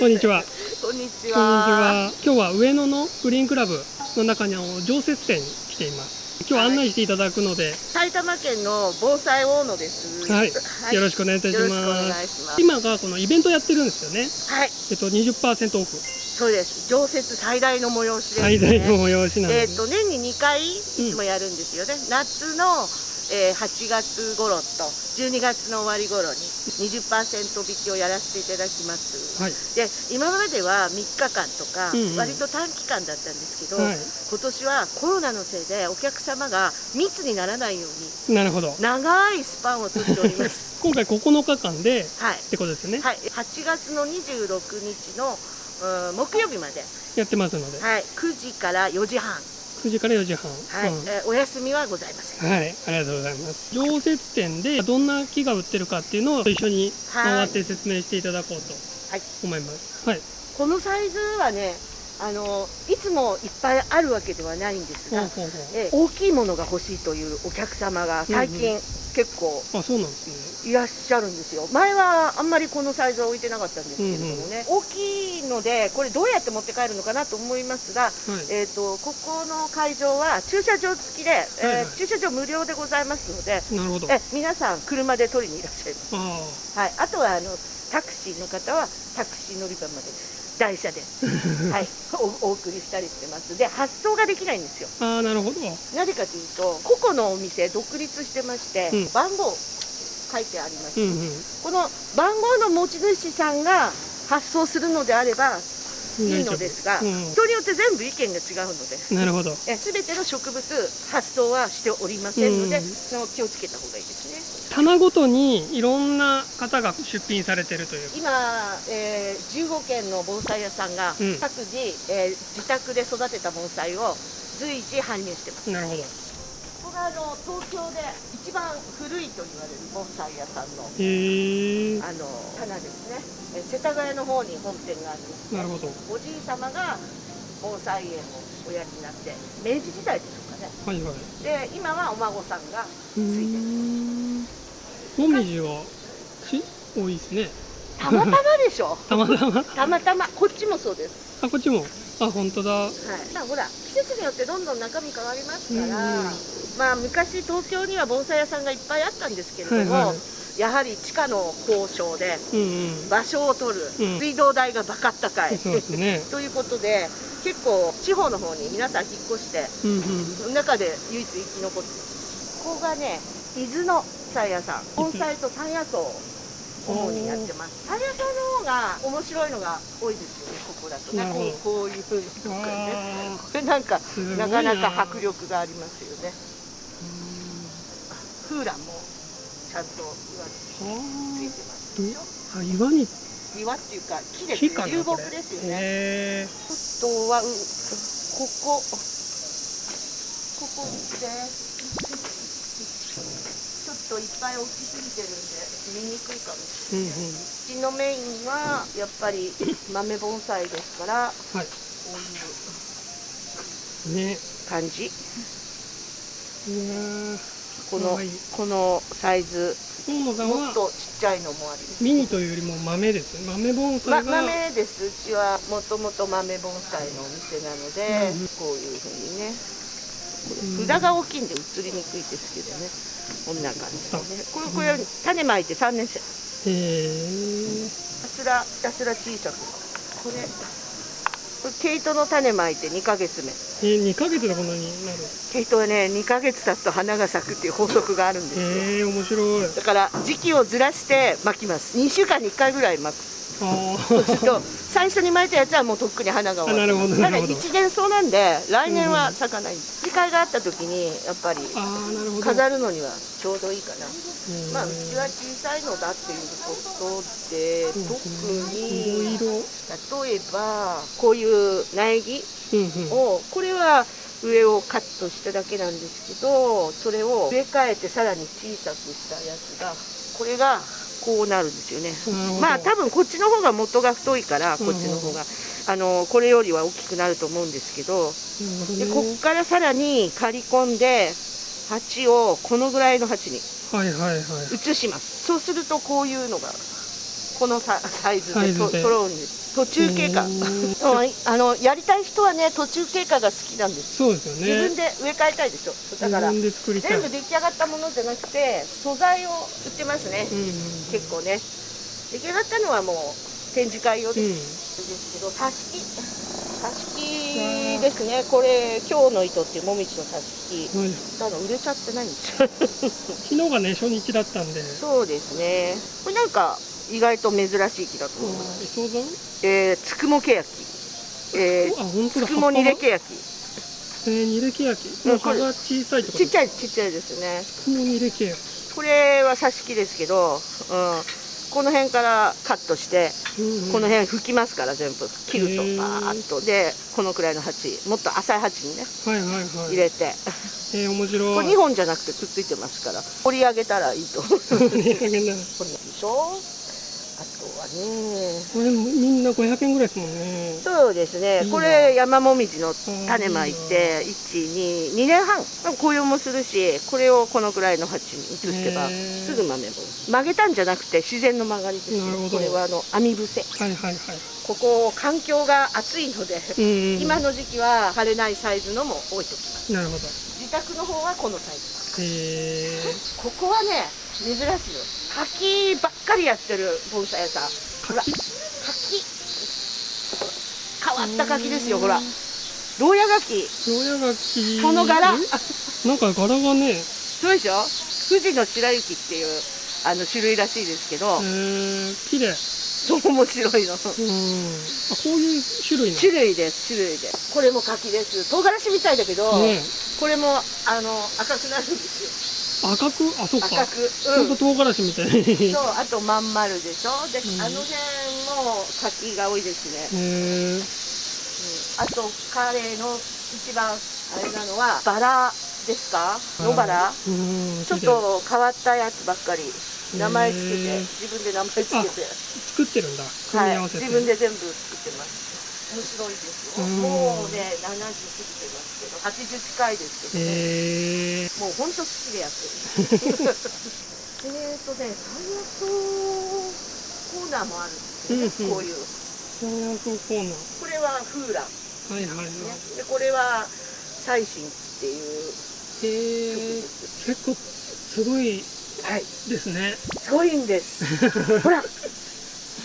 こんにちは。こんにちは。は。今日は上野のグリーンクラブの中にあの常設店に来ています。今日案内していただくので、埼玉県の防災大野です。はい、よろしくお願いいたします。ます。今がこのイベントやってるんですよね。はい、えっと20%オフ、そうです。常設最大の催しです、ね。最大の催しなので。えっ、と年に2回いつもやるんですよね。夏の、えー8月頃と12月の終わり頃に20%引きをやらせていただきます。はい。で今までは3日間とか、うんうん割と短期間だったんですけど、はい。今年はコロナのせいでお客様が密にならないようになるほど。長いスパンをとっております。今回9日間ではいってことですよね。はい、8月の26日の、うん木曜日まで、やってますので、はい、9時から4時半、は9時から4時半。いうんえーお休みはございません。はい、ありがとうございます。常設店でどんな木が売ってるかっていうのを一緒に回って説明していただこうとはい思います。はい。このサイズはねあの、いつもいっぱいあるわけではないんですが、えー大きいものが欲しいというお客様が最近、結構。いらっしゃるんですよ。前はあんまりこのサイズは置いてなかったんですけれどもね、大きいので、これどうやって持って帰るのかなと思いますが、はい。えー、とここの会場は駐車場付きで、えーはいはい駐車場無料でございますので、なるほど。あえ皆さん車で取りにいらっしゃいます。あはい、あとはあのタクシーの方はタクシー乗り場まで台車で、はい、おお送りしたりしてます。で発送ができないんですよ。ああ、なるほど。なぜかというと個々のお店独立してまして、うん番号書いてあります。うんうん。この番号の持ち主さんが発送するのであればいいのですが、うん人によって全部意見が違うので。なるほど。え全ての植物発送はしておりませんので、うんその気をつけた方がいいですね。棚ごとにいろんな方が出品されてるという。今、えー15軒の盆栽屋さんがうん各自、えー自宅で育てた盆栽を随時搬入してます。なるほど。ここがあの東京で一番古いと言われる盆栽屋さんの。あの棚ですね。えー世田谷の方に本店があるんです、ね。なるほど。おじい様が盆栽園をおやりになって明治時代でしょうかね。はいはい。で今はお孫さんがうついてる。もみじはし多いですね。たまたまでしょ。たまたま？たまたまこっちもそうです。あ、こっちも？あ、本当だ。はい。まあほら季節によってどんどん中身変わりますから、うんまあ昔東京には盆栽屋さんがいっぱいあったんですけれども、はいはいやはり地価の交渉で。場所を取る、うん水道代がバカ高い。ね。ということで結構地方の方に皆さん引っ越してうんうん。中で唯一生き残ってここがね伊豆の菜屋さん盆栽と山野草を主にやってます山野草の方が面白いのが多いですよねここだとねこうこういうふうにとかねこれなんかななかなか迫力がありますよねフーランもちゃんと岩についてますでしょあ岩に岩っていうか木です木かなね流木ですよねへえあとはここここですといっぱい大きすぎてるんで見にくいかもしうんうん。れない、うちのメインはやっぱり豆盆栽ですからはい。こういうね感じ。いやー。このこのサイズもっとちっちゃいのもありミニというよりも豆です。ね豆盆ま、栽が、豆です。うちはもともと豆盆栽のお店なので、うんこういうふうにね。うん札が大きいんで映りにくいですけどねこんな感じでねこれこれ種まいて3年生へえたすらひたすら小さくこれこれ毛糸の種まいて2ヶ月目えー、2ヶ月でこんなになる毛糸はね2ヶ月経つと花が咲くっていう法則があるんですよへえ面白いだから時期をずらして巻きます2週間に1回ぐらい巻くそうす。るとあ最初に巻いたやつはもうとっくに花が終わるなるほどただ一年草なんで来年は咲かない。機会があった時にやっぱり飾るのにはちょうどいいかな。うん。まあうちは小さいのだっていうことでうん。特いに例えばこういう苗木をこれは上をカットしただけなんですけどそれを植え替えてさらに小さくしたやつがこれがこうなるんですよね。まあ多分こっちの方が元が太いからこっちの方が、あのこれよりは大きくなると思うんですけどでこっからさらに刈り込んで鉢をこのぐらいの鉢に移します。そうするとこういうのがこのササイズでサイズで。そ揃うんです途中経過。あのやりたい人はね途中経過が好きなんです。そうですよね。自分で植え替えたいでしょ。だから自分で作りたい。全部出来上がったものじゃなくて素材を売ってますね、うんうん結構ね。出来上がったのはもう展示会用でうん。ですけど挿し木。挿し木ですね。これ今日の糸っていうもみじの挿し木。はい。ただ売れちゃってないんですよ。昨日がね初日だったんで。そうですね。これなんか意外と珍しい木だと思います、えー、つくもけやき。えー、つくもにれけやき。えー、にれけ焼き。もう葉が小さいとかちっちゃいちっちゃいですね。つくもにれけ焼き。これは挿し木ですけど、うん、この辺からカットしてうんうん。この辺拭きますから全部。切るとバーッと。でこのくらいの鉢もっと浅い鉢にねはいはいはい。入れて。えー、面白い。これ2本じゃなくてくっついてますから掘り上げたらいいと思う。これ値上げなでしょはね。これみんな500円ぐらいですもんね。そうですね。これ山もみじの種まいて122年半。紅葉もするしこれをこのくらいの鉢に移せばすぐ豆も。曲げたんじゃなくて自然の曲がりですこれはあの網伏せ。はいはいはい。ここ環境が暑いので今の時期は枯れないサイズのも置いておきます。なるほど。自宅の方はこのサイズ。えー、ここはね珍しいよ柿ばっかりやってる盆栽屋さん。ほら柿。柿変わった柿ですよほら。牢屋柿。牢屋柿。その柄。え？なんか柄がね。そうでしょ？富士の白雪っていうあの種類らしいですけど、えー、綺麗。そう面白いの。うん。あこういう種類な種類です種類でこれも柿です。唐辛子みたいだけど、のねこれもあの赤くなるんですよ赤く？あそっか。赤く。ほん。と唐辛子みたいに。そうあとまん丸でしょ？で、うん。あの辺も柿が多いですね、へえうん。あと彼の一番あれなのはバラですか？野バラ？うん。ちょっと変わったやつばっかり。名前つけて。自分で名前つけて。作ってるんだ。組み合わせて、自分で全部作ってます。面白いですよ。うん。もうね70過ぎてます80近いですけどね、へえもう本当好きでやってる。えっとね山野草コーナーもあるんですよね、うんうん。こういう。山野草コーナー。これはフーラン、はいはいはい。ね、でこれは最新っていうへえ結構すごいはいですね。すごいんです。ほら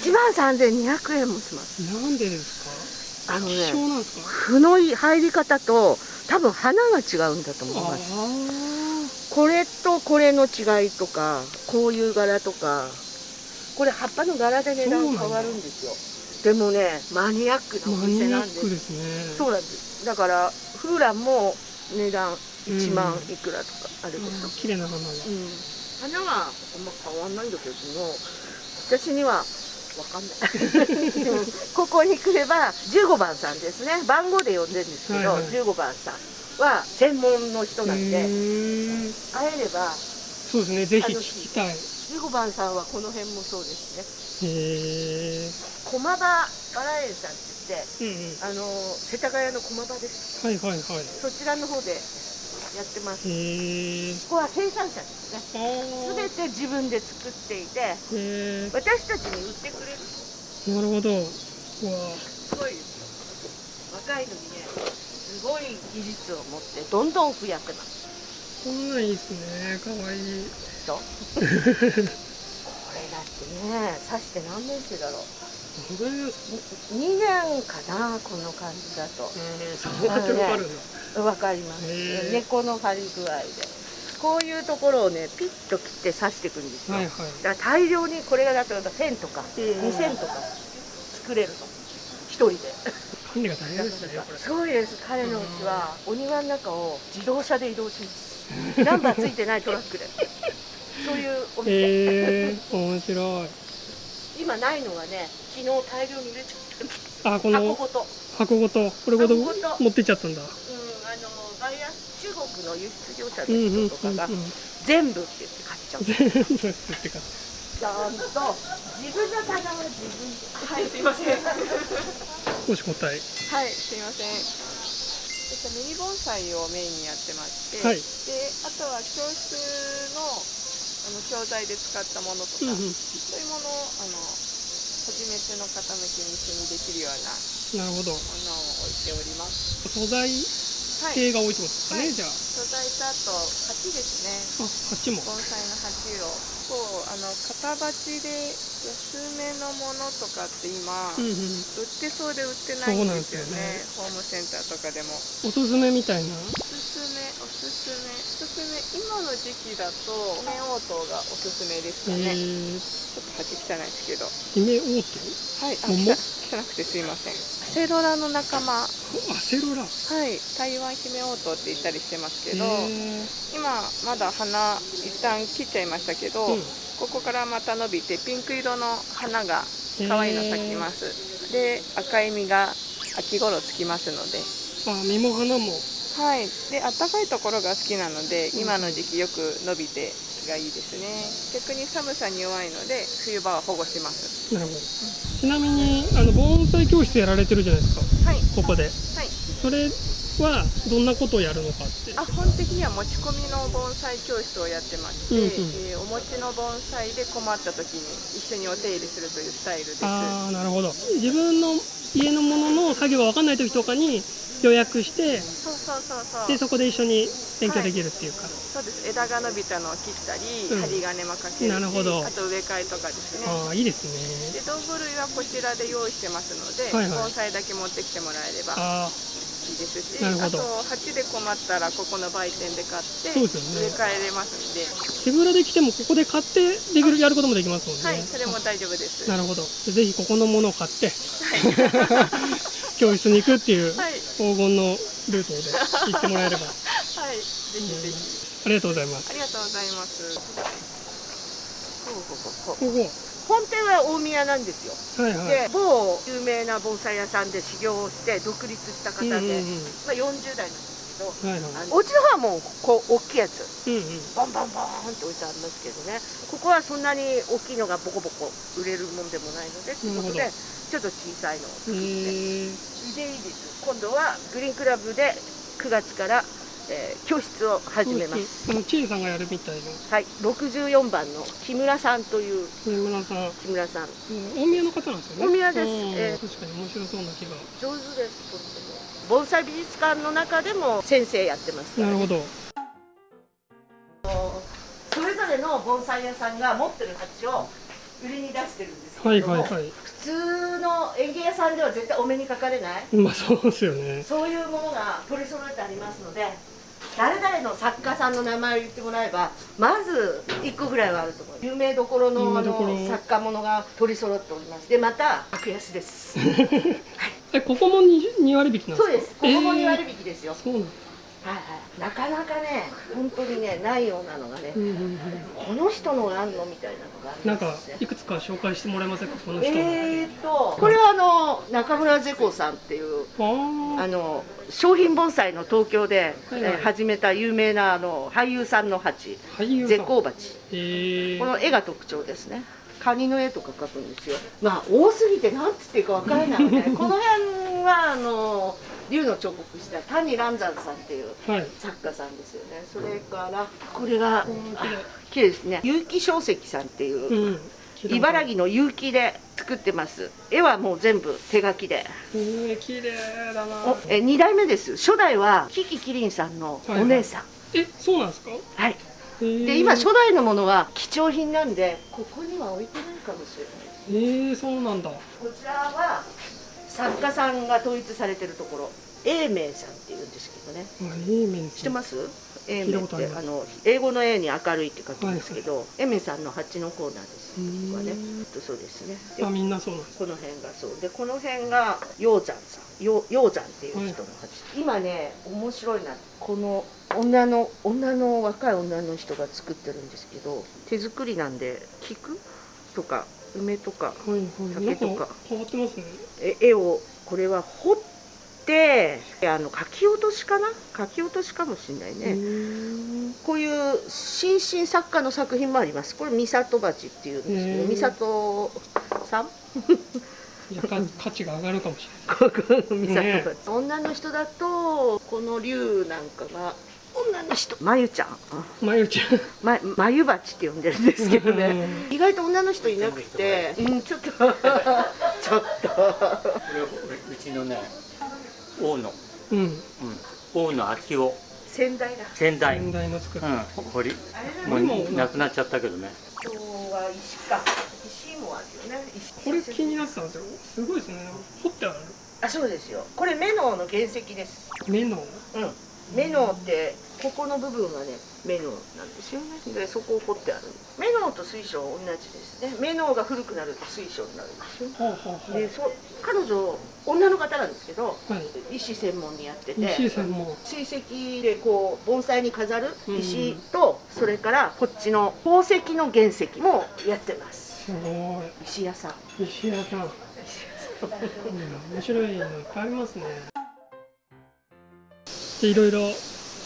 1万3200円もします。なんでですか？あのね負の入り方と多分花が違うんだと思いあます。これとこれの違いとかこういう柄とか。これ葉っぱの柄で値段変わるんですよ。でもねマニアックあなお店なんです。ックですね。そうなんです。だからフーランも値段1万うん。いくらとかあるでしょ、あ綺麗な花が。うん。花はあんま変わんないんだけども私には分かんない。う んここに来れば15番さんですね。番号で呼んでるんですけど、はいはい。15番さんは専門の人なんで会えればそうですね。ぜひ聞きたい。へ15番さんはこの辺もそうですね。え駒場バラ園さんって言ってうんうん。あの世田谷の駒場です。はいはいはい。そちらの方でやってます。ここは生産者ですね。あー。全て自分で作っていて私たちに売ってくれる。なるほど。すごいです。よ若いのにねすごい技術を持ってどんどん増やってます。こんなんいいっすね。かわいい。でしょこれだってね刺して何年生だろう。本当にですか2年かなこの感じだと。えー。そうやってわかるんだわかります。猫の張り具合で。こういうところをねピッと切って刺していくんですよ、はいはい。だから大量にこれがだと1000とかうん。2000とか作れるの一人で。管理が大変ですごいです。彼のうちはお庭の中を自動車で移動します。ナンバーついてないトラックで。そういうお店、えー、面白い。今ないのがね昨日大量に入れちゃったんです。あこの箱ごと。箱ごと。これごと。持ってっちゃったんだバイアス中国の輸出業者の人とかがうん全部って言って買っちゃうちゃんと自分の棚は自分ではいすいません少し答えはい、すいません。えっと、ミニ盆栽をメインにやってまして、はい。で、あとは教室のあの教材で使ったものとか、うんうん。そういうものをあの初めての傾きに一緒にできるようななるほど。ものを置いております。素材はい。系が多いってことですかね、はい。じゃあ。素材とあと鉢ですね。あ鉢も。盆栽の鉢を。こうあの型鉢で安めのものとかって今、うんうん売ってそうで売ってないんですよそうなんですね。ホームセンターとかでも。おすすめみたいな？おすすめおすすめ。おすすめ今の時期だと梅応答がおすすめですかね、えー、ちょっと鉢汚いですけど。姫オーはいあ桃？汚汚くてすいません。セロラの仲間。セロラ。い。台湾姫応答って言ったりしてますけど、え今まだ花一旦切っちゃいましたけど、ーうん。ここからまた伸びてピンク色の花が可愛いの咲きます、で赤い実が秋頃つきますので。あ実も花も。はい。で暖かいところが好きなのでうん今の時期よく伸びてがいいですね。逆に寒さに弱いので冬場は保護します。なるほど。ちなみにあの盆栽教室やられてるじゃないですか。はい。ここで。はい。それはどんなことをやるのかって。あ本的には持ち込みの盆栽教室をやってまして、うんうん。えーお持ちの盆栽で困った時に一緒にお手入れするというスタイルです。ああなるほど。自分の家のものの作業が分かんない時とかに予約してそうそうそうそう。でそこで一緒に勉強できるっていうか、そうです。枝が伸びたのを切ったり、うん。針金もかけるしなるほど。あと植え替えとかですね。ああいいですでね道具類はこちらで用意してますので、はいはい。盆栽だけ持ってきてもらえればいいですしあと鉢で困ったらここの売店で買ってそうですよね。植え替えれますんで、手ぶらで来てもここで買ってできるやることもできますもんね。はい。それも大丈夫です。なるほど。でぜひここのものを買って教室に行くっていうはい黄金のルートで行ってもらえれば。はい。ぜひぜひ。ありがとうございます。ありがとうございます。ほうほうほうここ。本店は大宮なんですよ、はいはい。で某有名な盆栽屋さんで修行をして独立した方で、うんうんうん。まあ、40代なんですけどはいはい。あのうちの方はもうこう大きいやつ。うんうん。ボンボンボンって置いてありますけどね。ここはそんなに大きいのがボコボコ売れるもんでもないのでということでちょっと小さいのを作って。でいいです。今度はグリーンクラブで9月から、えー教室を始めます。あの千恵さんがやるみたいな。はい。64番の木村さんという木村さん。木村さん。うん。大宮の方なんですよね。大宮です。うん。ええ確かに面白そうな気が。上手です盆栽美術館の中でも先生やってますからなるほど。それぞれの盆栽屋さんが持ってる鉢を売りに出してるんですけはいはいはい。普通の園芸屋さんでは絶対お目にかかれない。まあそうですよね。そういうものが取り揃えてありますので誰々の作家さんの名前を言ってもらえばまず1個ぐらいはあると思う有名どころのあの作家ものが取り揃っております。でまた格安です えここも 2, 2割引きなんですか？そうです。ここも2割え引きですよ、ーそうなはいはい、なかなかね本当にねないようなのがね、うんうんうん。この人のがあんのみたいなのがありなんかますねいくつか紹介してもらえませんか？この人の、えーとこれはあの中村ゼコさんっていうああの商品盆栽の東京で、はいはい。えー始めた有名なあの俳優さんの鉢。あ俳優さん。絶好鉢。えー、この絵が特徴ですねカニの絵とか描くんですよ。まあ多すぎて何つっていうかわからないので この辺はあの竜の彫刻した谷蘭山さんっていうはい。作家さんですよね。それからこれがうん綺麗ですね。結城小石さんっていう、うん。茨城の結城で作ってます。絵はもう全部手書きで。えー、綺麗だな。おえ2代目です。初代はキキキリンさんのお姉さん。えそうなんですか？はい、えー、で今初代のものは貴重品なんでここには置いてないかもしれないえー、そうなんだ。こちらは作家さんが統一されてるところ英明さんっていうんですけどね。あいい面知ってます？英明ってあの英語の A に明るいって書くんですけど、英明さんの鉢のコーナーですここはねとそうですね。であみんなそうこの辺がそう。でこの辺が鷹山さん。よ鷹山っていう人の鉢、今ね面白いな。この女の女の若い女の人が作ってるんですけど手作りなんで菊とか梅とか竹とか。か変わってますね。え絵をこれは彫ってあの書き落としかな？書き落としかもしれないうね、こういう新進作家の作品もあります。これ三里鉢っていうんですけど三里さん？いやか価値が上がるかもし ここの三里ね。鉢女の人だとこの竜なんかが女の人。まゆちゃん。まゆちゃん。ままゆばちって呼んでるんですけどね。う意外と女の人いなくて。うんちょっと。ちょっと。これうちのね大野、うん。うん、大野昭夫。先代だ。先代、うん、先代の作った、堀。あれもう亡くなっちゃったけどね。今日は石か。石もあるよね。石これ気になってたんですよ。すごいですね。掘ってある。あそうですよ。これメノウの原石です。目のうん。メノウってここの部分がねメノウなんですよね。でそこを掘ってある。メノウと水晶同じですね。メノウが古くなると水晶になるんですよ。ほうほうほう。でそ彼女女の方なんですけどはい。石専門にやってて水石でこう盆栽に飾る石と、それからこっちの宝石の原石もやってます。すご石屋さん。い石屋さん、うん、面白いのいっぱいありますね。でいろいろ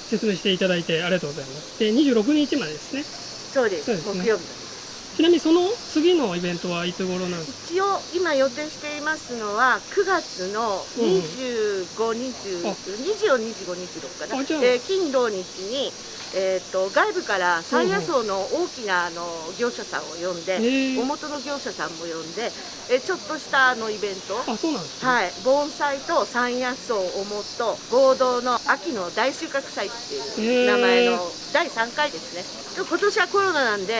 説明していただいてありがとうございます。で26日までですね。そうです。ですね。木曜日。ちなみにその次のイベントはいつ頃なんです一応今予定していますのは9月の25、20あ24、25、26かな、えー金土日に、えー、と外部から山野草の大きなあの業者さんを呼んで、お元の業者さんも呼んで、えーちょっとしたあのイベント。あそうなんですね、はい、盆栽と山野草をもと合同の秋の大収穫祭っていう名前の第3回ですね。今年はコロナなんで、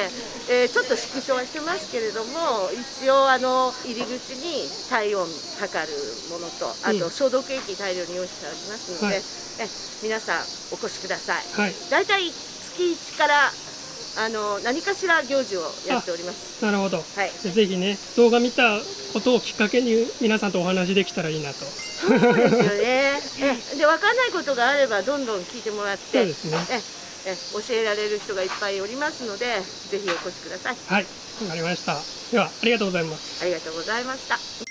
えーちょっと縮小はしてますけれども一応あの入り口に体温測るものとあうん。と消毒液大量に用意してありますので、はい。え皆さんお越しください。はい。大体月1からあの何かしら行事をやっております。なるほど。はい。でぜひね動画見たことをきっかけに皆さんとお話できたらいいなと。そうですよね。えで分かんないことがあればどんどん聞いてもらってそうですね。ええ教えられる人がいっぱいおりますのでぜひお越しください。はい。わかりました。ではありがとうございます。ありがとうございました。